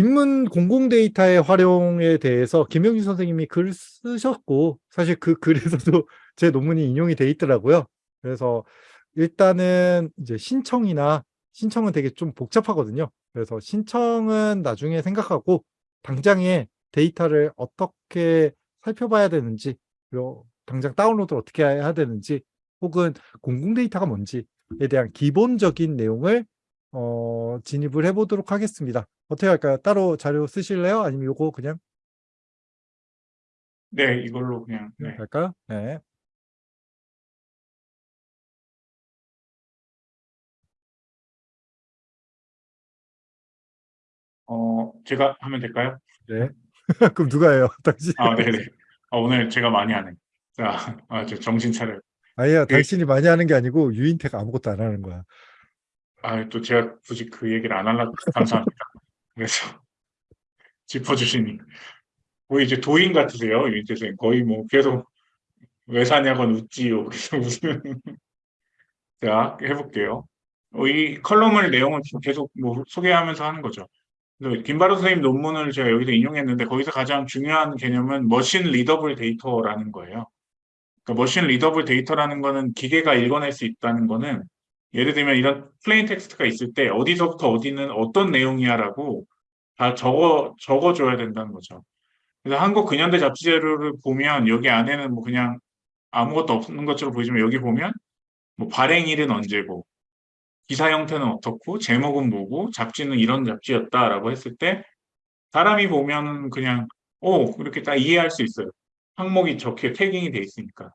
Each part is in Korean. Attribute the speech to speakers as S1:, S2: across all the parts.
S1: 인문 공공 데이터의 활용에 대해서 김영준 선생님이 글 쓰셨고 사실 그 글에서도 제 논문이 인용이 돼 있더라고요. 그래서 일단은 이제 신청이나 신청은 되게 좀 복잡하거든요. 그래서 신청은 나중에 생각하고 당장에 데이터를 어떻게 살펴봐야 되는지 그리고 당장 다운로드를 어떻게 해야 되는지 혹은 공공 데이터가 뭔지에 대한 기본적인 내용을 어, 진입을 해보도록 하겠습니다. 어떻게 할까요? 따로 자료 쓰실래요? 아니면 요거 그냥
S2: 네, 이걸로 그냥 네.
S1: 할까요? 네.
S2: 어, 제가 하면 될까요?
S1: 네. 그럼 누가 해요? 당신?
S2: 아, 네, 네. 아, 오늘 제가 많이 하네. 자, 아, 저 정신 차려.
S1: 아니야,
S2: 그-
S1: 당신이 많이 하는 게 아니고 유인태가 아무것도 안 하는 거야.
S2: 아, 또 제가 굳이 그 얘기를 안 하려고 감사합니다. 그래서 짚어주시니 거의 이제 도인 같으세요, 선생님. 거의 뭐 계속 왜 사냐건 웃지요. 그래서 무슨 자 해볼게요. 어, 이 컬럼을 내용을 계속 뭐 소개하면서 하는 거죠. 김바로 선생님 논문을 제가 여기서 인용했는데 거기서 가장 중요한 개념은 machine readable 데이터라는 거예요. 그러니까 machine readable 데이터라는 거는 기계가 읽어낼 수 있다는 거는 예를 들면 이런 plain 텍스트가 있을 때 어디서부터 어디는 어떤 내용이야라고 다 적어 적어줘야 된다는 거죠. 그래서 한국 근현대 잡지 자료를 보면 여기 안에는 뭐 그냥 아무것도 없는 것처럼 보이지만 여기 보면 뭐 발행일은 언제고 기사 형태는 어떻고 제목은 뭐고 잡지는 이런 잡지였다라고 했을 때 사람이 보면은 그냥 오 이렇게 딱 이해할 수 있어요. 항목이 적혀 tagging이 돼 있으니까.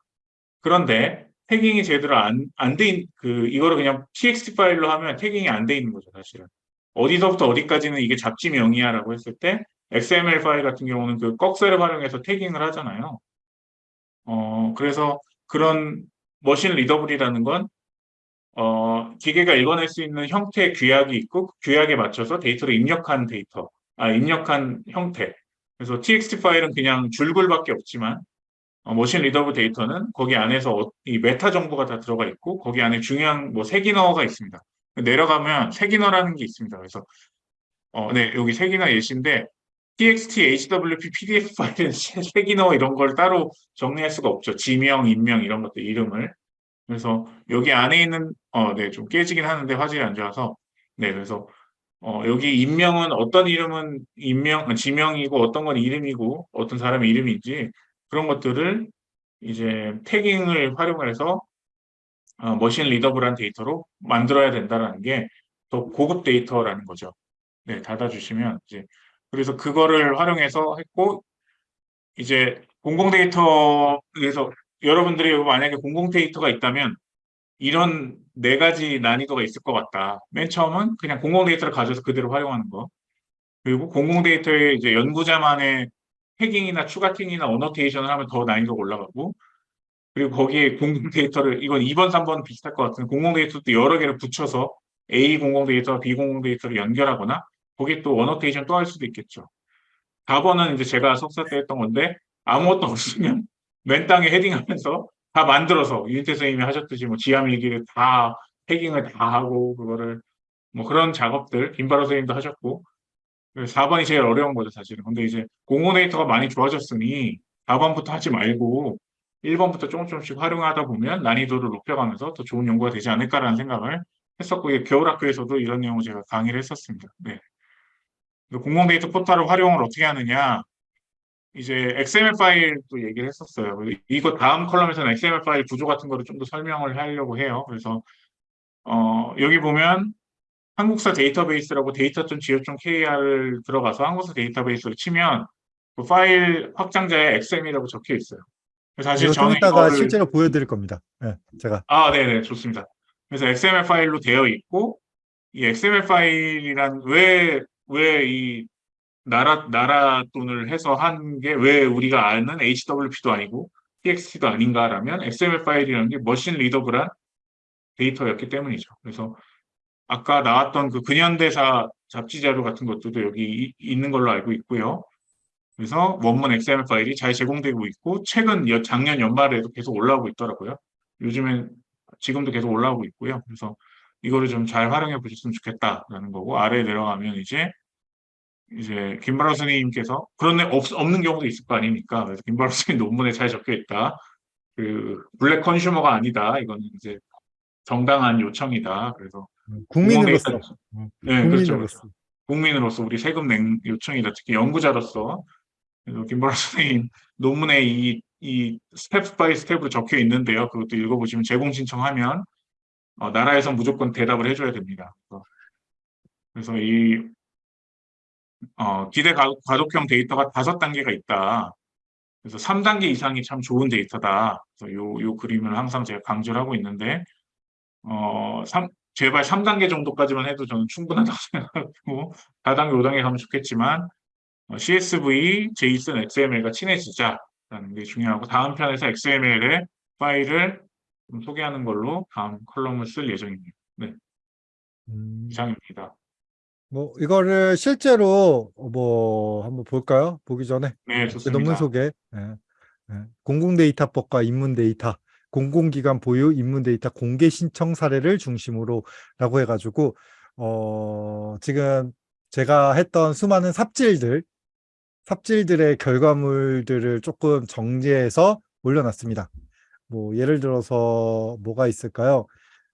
S2: 그런데 tagging이 제대로 안 안돼그 이거를 그냥 txt 파일로 하면 tagging이 안 돼 있는 거죠 사실은. 어디서부터 어디까지는 이게 잡지명이야 라고 했을 때 XML 파일 같은 경우는 그 꺽쇠를 활용해서 tagging을 하잖아요. 어 그래서 그런 machine readable이라는 건 어, 기계가 읽어낼 수 있는 형태의 규약이 있고 그 규약에 맞춰서 데이터를 입력한 데이터, 아, 입력한 형태. 그래서 txt 파일은 그냥 줄글밖에 없지만 어, machine readable 데이터는 거기 안에서 어, 이 메타 정보가 다 들어가 있고 거기 안에 중요한 뭐 색인어가 있습니다. 내려가면 색인어라는 게 있습니다. 그래서 어, 네, 여기 색인어 예시인데 txt, hwp, pdf 파일은 색인어 이런 걸 따로 정리할 수가 없죠. 지명, 인명 이런 것들 이름을. 그래서 여기 안에 있는 어, 네, 좀 깨지긴 하는데 화질이 안 좋아서 네, 그래서 어, 여기 인명은 어떤 이름은 인명, 지명이고 어떤 건 이름이고 어떤 사람의 이름인지 그런 것들을 이제 tagging을 활용해서 어, machine readable한 데이터로 만들어야 된다는 게 더 고급 데이터라는 거죠. 네, 닫아주시면 이제 그래서 그거를 활용해서 했고 이제 공공 데이터에서 여러분들이 만약에 공공 데이터가 있다면 이런 네 가지 난이도가 있을 것 같다. 맨 처음은 그냥 공공 데이터를 가져서 그대로 활용하는 거. 그리고 공공 데이터에 이제 연구자만의 tagging이나 추가팅이나 annotation을 하면 더 난이도가 올라가고 그리고 거기에 공공 데이터를 이건 2번, 3번 비슷할 것 같은데 공공 데이터도 여러 개를 붙여서 A 공공 데이터와 B 공공 데이터를 연결하거나 거기에 또 annotation 또 할 수도 있겠죠. 4번은 이제 제가 석사 때 했던 건데 아무것도 없으면 맨 땅에 헤딩하면서 다 만들어서 유인태 선생님이 하셨듯이 뭐 지하밀기를 다 패깅을 다 하고 그거를 뭐 그런 작업들 김바로 선생님도 하셨고 4번이 제일 어려운 거죠 사실은 근데 이제 공모네이터가 많이 좋아졌으니 4번부터 하지 말고 1번부터 조금 조금씩 활용하다 보면 난이도를 높여가면서 더 좋은 연구가 되지 않을까라는 생각을 했었고 겨울학교에서도 이런 내용을 제가 강의를 했었습니다. 네. 공공 데이터 포털을 활용을 어떻게 하느냐 이제 XML 파일도 얘기를 했었어요. 이거 다음 컬럼에서는 XML 파일 구조 같은 거를 좀 더 설명을 하려고 해요. 그래서 어, 여기 보면 한국사 데이터베이스라고 데이터.go.kr을 들어가서 한국사 데이터베이스를 치면 그 파일 확장자에 XM이라고 적혀 있어요. 사실 저는
S1: 이따가
S2: 이거를
S1: 실제로 보여드릴 겁니다. 네, 제가
S2: 아, 네네, 좋습니다. 그래서 XML 파일로 되어 있고, 이 XML 파일이란 왜, 왜 이 나라, 나라 돈을 해서 한 게 왜 우리가 아는 HWP도 아니고 TXT도 아닌가라면 XML 파일이라는 게 머신 리더블한 데이터였기 때문이죠. 그래서 아까 나왔던 그 근현대사 잡지 자료 같은 것들도 여기 이, 있는 걸로 알고 있고요. 그래서 원문 XML 파일이 잘 제공되고 있고 최근 여, 작년 연말에도 계속 올라오고 있더라고요. 요즘엔 지금도 계속 올라오고 있고요. 그래서 이거를 좀 잘 활용해 보셨으면 좋겠다라는 거고 아래에 내려가면 이제 이제 김바로 선생님께서 그런 애 없, 없는 경우도 있을 거 아닙니까? 그래서 김바로 선생님 논문에 잘 적혀 있다. 그 black consumer가 아니다. 이거는 이제 정당한 요청이다. 그래서
S1: 국민으로서 음,
S2: 네, 그렇죠.
S1: 국민으로서
S2: 국민으로서 우리 세금 낸 요청이다. 특히 연구자로서 김바로 선생님 논문에 이, 이 step by step으로 적혀 있는데요. 그것도 읽어보시면 제공 신청하면 어, 나라에서 무조건 대답을 해줘야 됩니다. 그래서, 이 어, 기대 가- 가독형 데이터가 다섯 단계가 있다. 그래서 3단계 이상이 참 좋은 데이터다. 그래서 요, 요 그림을 항상 제가 강조를 하고 있는데, 어, 삼- 제발 3단계 정도까지만 해도 저는 충분하다고 생각하고, 4단계, 5단계 가면 좋겠지만, 어, CSV, JSON, XML과 친해지자라는 게 중요하고, 다음 편에서 XML의 파일을 좀 소개하는 걸로 다음 컬럼을 쓸 예정입니다.
S1: 음,
S2: 이상입니다.
S1: 뭐 이거를 실제로 뭐 한번 볼까요? 보기 전에
S2: 네,
S1: 제
S2: 좋습니다.
S1: 논문 소개. 예, 예. 공공데이터법과 인문데이터, 공공기관 보유 인문데이터 공개 신청 사례를 중심으로 라고 해가지고 어 지금 제가 했던 수많은 삽질들, 삽질들의 결과물들을 조금 정리해서 올려놨습니다. 뭐 예를 들어서 뭐가 있을까요?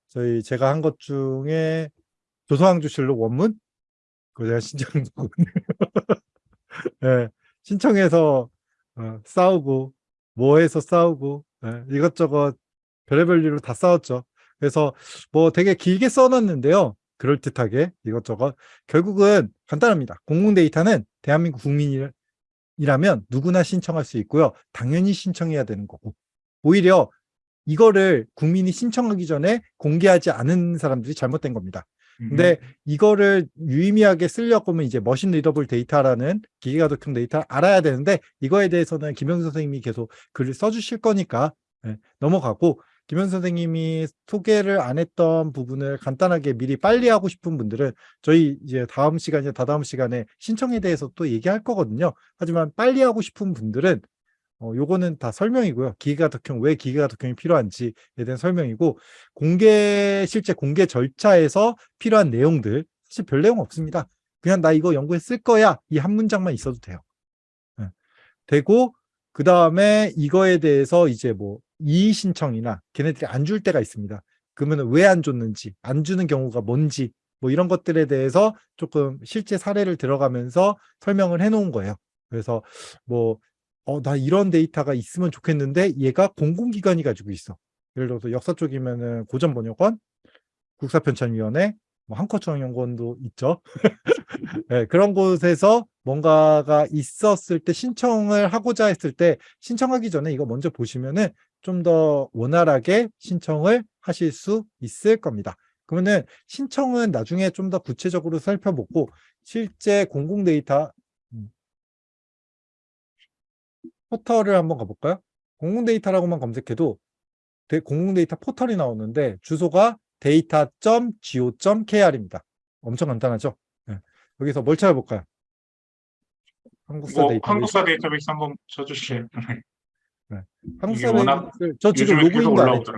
S1: 저희 제가 한 것 중에 조선왕조실록 원문 그거 제가 신청했거든요. 예, 신청해서 어, 싸우고 뭐해서 싸우고 예, 이것저것 별의별 일로 다 싸웠죠. 그래서 뭐 되게 길게 써놨는데요. 그럴듯하게 이것저것 결국은 간단합니다. 공공데이터는 대한민국 국민이라면 누구나 신청할 수 있고요. 당연히 신청해야 되는 거고 오히려 이거를 국민이 신청하기 전에 공개하지 않은 사람들이 잘못된 겁니다. 근데 이거를 유의미하게 쓰려고 하면 이제 machine readable 데이터라는 기계가독형 데이터를 알아야 되는데 이거에 대해서는 김영수 선생님이 계속 글을 써주실 거니까 예, 넘어가고 김영수 선생님이 소개를 안 했던 부분을 간단하게 미리 빨리 하고 싶은 분들은 저희 이제 다음 시간이나 다다음 시간에 신청에 대해서 또 얘기할 거거든요. 하지만 빨리 하고 싶은 분들은 어, 요거는 다 설명이고요. 기계가독형, 왜 기계가독형이 필요한지에 대한 설명이고, 공개, 실제 공개 절차에서 필요한 내용들, 사실 별 내용 없습니다. 그냥 나 이거 연구에 쓸 거야. 이 한 문장만 있어도 돼요. 예. 되고, 그 다음에 이거에 대해서 이제 뭐, 이의 신청이나 걔네들이 안 줄 때가 있습니다. 그러면 왜 안 줬는지, 안 주는 경우가 뭔지, 뭐 이런 것들에 대해서 조금 실제 사례를 들어가면서 설명을 해 놓은 거예요. 그래서 뭐, 어, 나 이런 데이터가 있으면 좋겠는데 얘가 공공기관이 가지고 있어. 예를 들어서 역사 쪽이면은 고전번역원, 국사편찬위원회, 뭐 한커정연구원도 있죠. 네, 그런 곳에서 뭔가가 있었을 때 신청을 하고자 했을 때 신청하기 전에 이거 먼저 보시면은 좀 더 원활하게 신청을 하실 수 있을 겁니다. 그러면은 신청은 나중에 좀 더 구체적으로 살펴보고 실제 공공 데이터 포털을 한번 가볼까요? 공공데이터라고만 검색해도 데- 공공데이터 포털이 나오는데 주소가 data.go.kr입니다. 엄청 간단하죠? 네. 여기서 뭘 찾아볼까요? 한국사
S2: 뭐
S1: 데이터베이스.
S2: 한국사 데이터베이스 한번 쳐주시죠.
S1: 한국사
S2: 이게 워낙
S1: 데이터베이스. 저 지금 로그인도 안 했죠.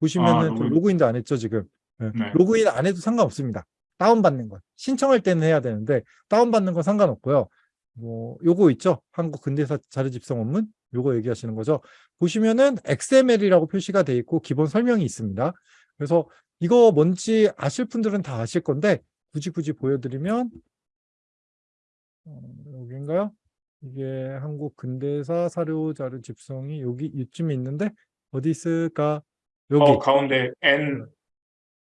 S1: 보시면은
S2: 아, 로그인.
S1: 로그인도 안 했죠, 지금. 네.
S2: 네.
S1: 로그인 안 해도 상관없습니다. 다운받는 건. 신청할 때는 해야 되는데, 다운받는 건 상관없고요. 뭐, 요거 있죠? 한국 근대사 자료 집성 원문? 요거 얘기하시는 거죠. 보시면은 XML이라고 표시가 돼 있고, 기본 설명이 있습니다. 그래서 이거 뭔지 아실 분들은 다 아실 건데, 굳이 굳이 보여드리면, 어, 여기인가요? 이게 한국 근대사 사료 자료 집성이 여기 이쯤에 있는데, 어디 있을까? 여기.
S2: 어, 가운데 N.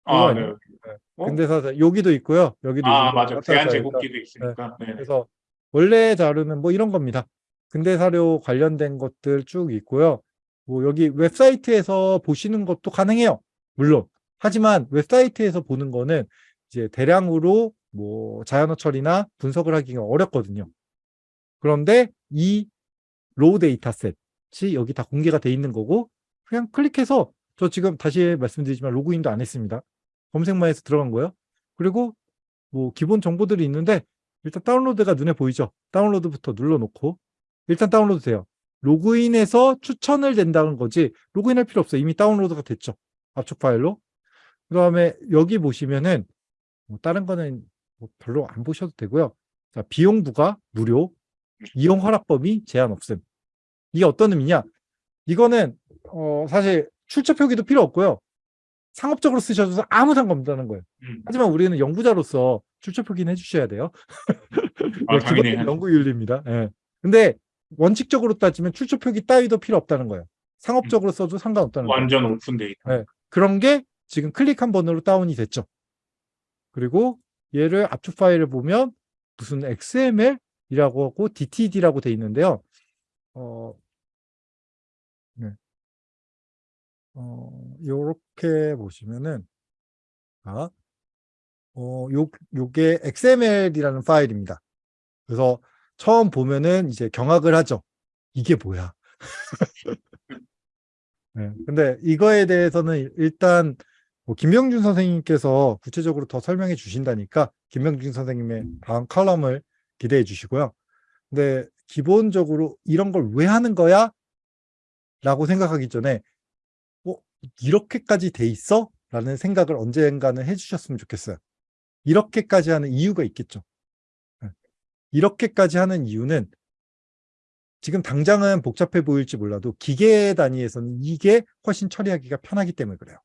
S1: 이거
S2: 아,
S1: 아니에요?
S2: 네. 어?
S1: 근대사 자- 여기도 있고요. 여기도
S2: 아,
S1: 있고
S2: 맞아.
S1: 왔다
S2: 대한
S1: 갔다
S2: 제국기도 있으니까. 네.
S1: 그래서 원래 자료는 뭐 이런 겁니다. 근대 사료 관련된 것들 쭉 있고요. 뭐 여기 웹사이트에서 보시는 것도 가능해요. 물론. 하지만 웹사이트에서 보는 거는 이제 대량으로 뭐 자연어 처리나 분석을 하기가 어렵거든요. 그런데 이 raw dataset이 여기 다 공개가 돼 있는 거고 그냥 클릭해서 저 지금 다시 말씀드리지만 로그인도 안 했습니다. 검색만 해서 들어간 거예요. 그리고 뭐 기본 정보들이 있는데 일단 다운로드가 눈에 보이죠. 다운로드부터 눌러놓고 일단 다운로드 돼요. 로그인해서 추천을 된다는 거지 로그인할 필요 없어요. 이미 다운로드가 됐죠. 압축 파일로. 그 다음에 여기 보시면은 뭐 다른 거는 뭐 별로 안 보셔도 되고요. 자, 비용 부과 무료, 이용 허락 범위 제한 없음. 이게 어떤 의미냐? 이거는 어, 사실 출처 표기도 필요 없고요. 상업적으로 쓰셔도 아무 상관없다는 거예요.
S2: 음.
S1: 하지만 우리는 연구자로서 출처 표기는 해주셔야 돼요.
S2: 아,
S1: 네,
S2: 당연히
S1: 기본
S2: 해야죠.
S1: 연구 윤리입니다. 예. 근데 원칙적으로 따지면 출처 표기 따위도 필요 없다는 거예요. 상업적으로 써도 상관없다는 거예요.
S2: 완전 오픈 데이터.
S1: 네. 그런 게 지금 클릭 한 번으로 다운이 됐죠. 그리고 얘를 압축 파일을 보면 무슨 XML이라고 하고 DTD라고 돼 있는데요. 어, 네. 어, 요렇게 보시면은, 아, 어, 요, 요게 XML이라는 파일입니다. 그래서 처음 보면은 이제 경악을 하죠. 이게 뭐야? 네, 근데 이거에 대해서는 일단 뭐 김명준 선생님께서 구체적으로 더 설명해 주신다니까 김명준 선생님의 다음 칼럼을 기대해 주시고요. 근데 기본적으로 이런 걸 왜 하는 거야? 라고 생각하기 전에 어, 이렇게까지 돼 있어? 라는 생각을 언젠가는 해주셨으면 좋겠어요. 이렇게까지 하는 이유가 있겠죠. 네. 이렇게까지 하는 이유는 지금 당장은 복잡해 보일지 몰라도 기계 단위에서는 이게 훨씬 처리하기가 편하기 때문에 그래요.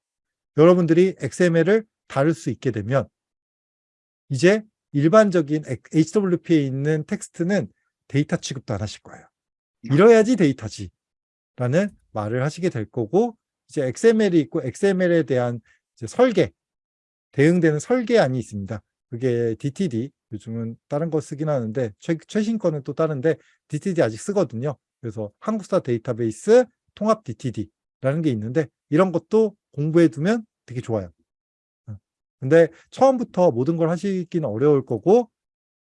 S1: 여러분들이 XML을 다룰 수 있게 되면 이제 일반적인 HWP에 있는 텍스트는 데이터 취급도 안 하실 거예요. 이뤄야지 데이터지 라는 말을 하시게 될 거고 이제 XML이 있고 XML에 대한 설계 대응되는 설계안이 있습니다. 그게 DTD 요즘은 다른 거 쓰긴 하는데 최, 최신 거는 또 다른데 DTD 아직 쓰거든요. 그래서 한국사 데이터베이스 통합 DTD라는 게 있는데 이런 것도 공부해 두면 되게 좋아요. 어. 근데 처음부터 모든 걸 하시기는 어려울 거고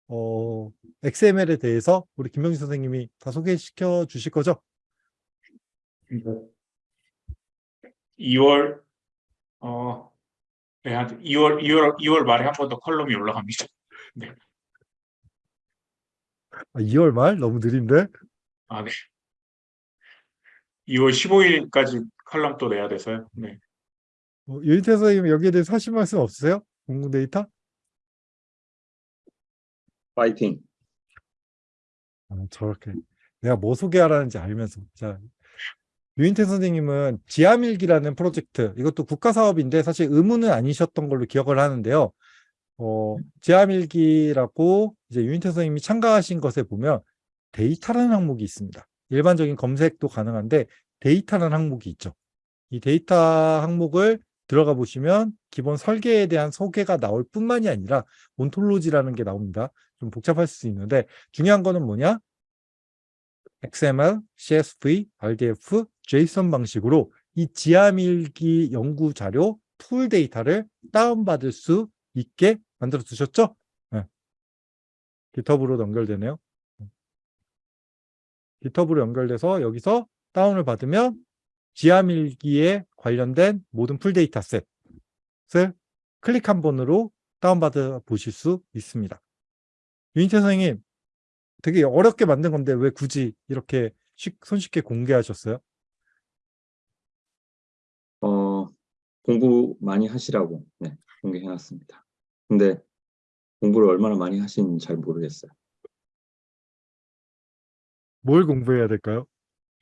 S1: 어, XML에 대해서 우리 김병준 선생님이 다 소개시켜 주실 거죠?
S2: 2월 어 네, 한 2월 2월 2월 말에 한 번 더 컬럼이 올라갑니다. 네.
S1: 아, 2월 말 너무 느린데?
S2: 아, 네. 2월 15일까지 컬럼 또 내야 돼서요. 네.
S1: 어, 유인태 선생님 여기에 대해서 하실 말씀 없으세요? 공공 데이터?
S3: 파이팅.
S1: 아, 저렇게 내가 뭐 소개하라는지 알면서 자 유인태 선생님은 지암일기라는 프로젝트 이것도 국가 사업인데 사실 의무는 아니셨던 걸로 기억을 하는데요. 어, 지암일기라고 이제 유인태 선생님이 참가하신 것에 보면 데이터라는 항목이 있습니다. 일반적인 검색도 가능한데 데이터라는 항목이 있죠. 이 데이터 항목을 들어가 보시면 기본 설계에 대한 소개가 나올 뿐만이 아니라 ontology라는 게 나옵니다. 좀 복잡할 수 있는데 중요한 거는 뭐냐? XML, CSV, RDF, JSON 방식으로 이 지암일기 연구 자료 full 데이터를 다운받을 수 있게 만들어 두셨죠? 네. GitHub으로 연결되네요. GitHub으로 연결돼서 여기서 다운을 받으면 지암일기에 관련된 모든 full dataset을 클릭 한 번으로 다운받아 보실 수 있습니다. 유인태 선생님, 되게 어렵게 만든 건데 왜 굳이 이렇게 쉽, 손쉽게 공개하셨어요?
S3: 공부 많이 하시라고 네, 공개해놨습니다. 근데 공부를 얼마나 많이 하시는지 잘 모르겠어요.
S1: 뭘 공부해야 될까요?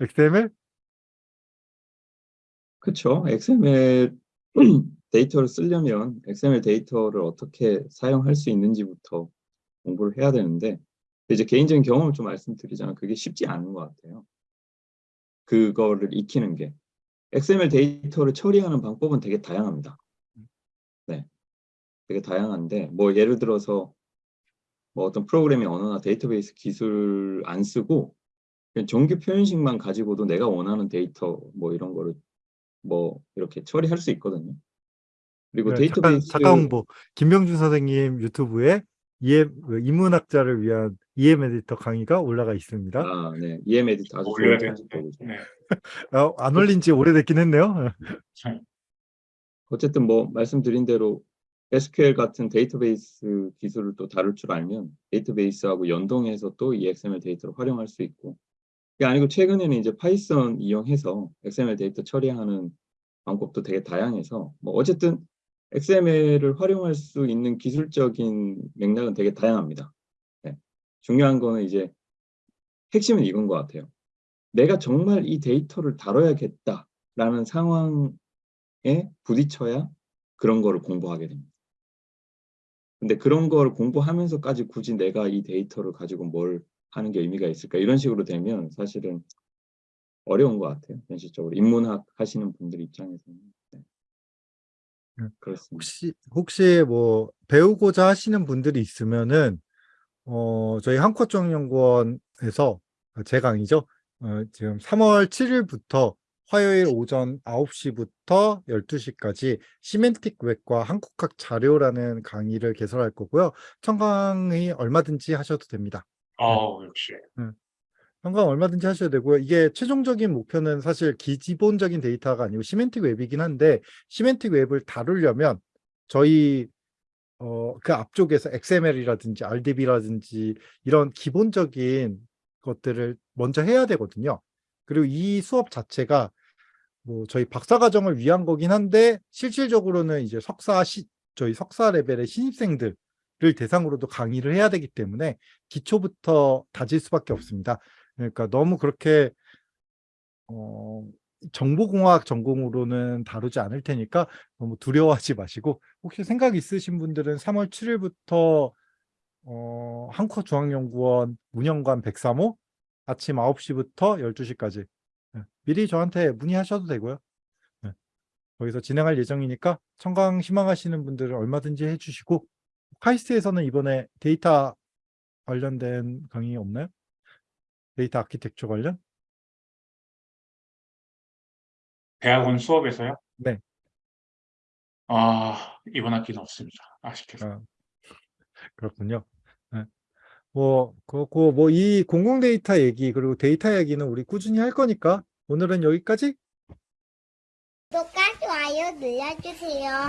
S1: XML?
S3: 그렇죠. XML 데이터를 쓰려면 XML 데이터를 어떻게 사용할 수 있는지부터 공부를 해야 되는데 이제 개인적인 경험을 좀 말씀드리자면 그게 쉽지 않은 것 같아요. 그거를 익히는 게 XML 데이터를 처리하는 방법은 되게 다양합니다. 네, 되게 다양한데 뭐 예를 들어서 뭐 어떤 프로그래밍 언어나 데이터베이스 기술 안 쓰고 그냥 정규 표현식만 가지고도 내가 원하는 데이터 뭐 이런 거를 뭐 이렇게 처리할 수 있거든요. 그리고
S1: 네, 잠깐,
S3: 데이터베이스
S1: 잠깐 홍보. 김병준 선생님 유튜브에 EM, 그 인문학자를 위한 EM 에디터 강의가 올라가 있습니다.
S3: 아, 네. EM 에디터 아주
S2: 올려야. 네.
S1: 아, 안 올린 지 오래됐긴 했네요.
S2: 참,
S3: 어쨌든 뭐 말씀드린 대로 SQL 같은 데이터베이스 기술을 또 다룰 줄 알면 데이터베이스하고 연동해서 또 이 XML 데이터를 활용할 수 있고 그게 아니고 최근에는 이제 Python 이용해서 XML 데이터 처리하는 방법도 되게 다양해서 뭐 어쨌든 XML을 활용할 수 있는 기술적인 맥락은 되게 다양합니다. 네. 중요한 거는 이제 핵심은 이건 것 같아요. 내가 정말 이 데이터를 다뤄야겠다라는 상황에 부딪혀야 그런 거를 공부하게 됩니다. 근데 그런 걸 공부하면서까지 굳이 내가 이 데이터를 가지고 뭘 하는 게 의미가 있을까 이런 식으로 되면 사실은 어려운 것 같아요. 현실적으로 인문학 하시는 분들 입장에서는 네.
S1: 음,
S3: 그렇습니다.
S1: 혹시 혹시 뭐 배우고자 하시는 분들이 있으면은 어 저희 한국어정연구원에서 제 강의죠. 어 지금 3월 7일부터 화요일 오전 9시부터 12시까지 시멘틱 웹과 한국학 자료라는 강의를 개설할 거고요. 청강의 얼마든지 하셔도 됩니다.
S2: 아우 역시
S1: 청강 얼마든지 하셔도 되고요. 이게 최종적인 목표는 사실 기본적인 데이터가 아니고 semantic web이긴 한데 semantic web을 다루려면 저희 어, 그 앞쪽에서 XML이라든지 RDB라든지 이런 기본적인 것들을 먼저 해야 되거든요. 그리고 이 수업 자체가 뭐 저희 박사과정을 위한 거긴 한데 실질적으로는 이제 석사 시, 저희 석사 레벨의 신입생들을 대상으로도 강의를 해야 되기 때문에 기초부터 다질 수밖에 없습니다. 그러니까 너무 그렇게 어, 정보공학 전공으로는 다루지 않을 테니까 너무 두려워하지 마시고 혹시 생각 있으신 분들은 3월 7일부터 어, 한국중앙연구원 문영관 103호 아침 9시부터 12시까지 네, 미리 저한테 문의하셔도 되고요. 네, 거기서 진행할 예정이니까 청강 희망하시는 분들은 얼마든지 해주시고 카이스트에서는 이번에 데이터 관련된 강의 없나요? 데이터 아키텍처 관련?
S2: 대학원 수업에서요?
S1: 네.
S2: 아 이번 학기는 없습니다. 아쉽게도.
S1: 아, 그렇군요. 네. 뭐 그렇고 뭐 이 공공 데이터 얘기 그리고 데이터 얘기는 우리 꾸준히 할 거니까 오늘은 여기까지.
S4: 구독과 좋아요 눌러주세요.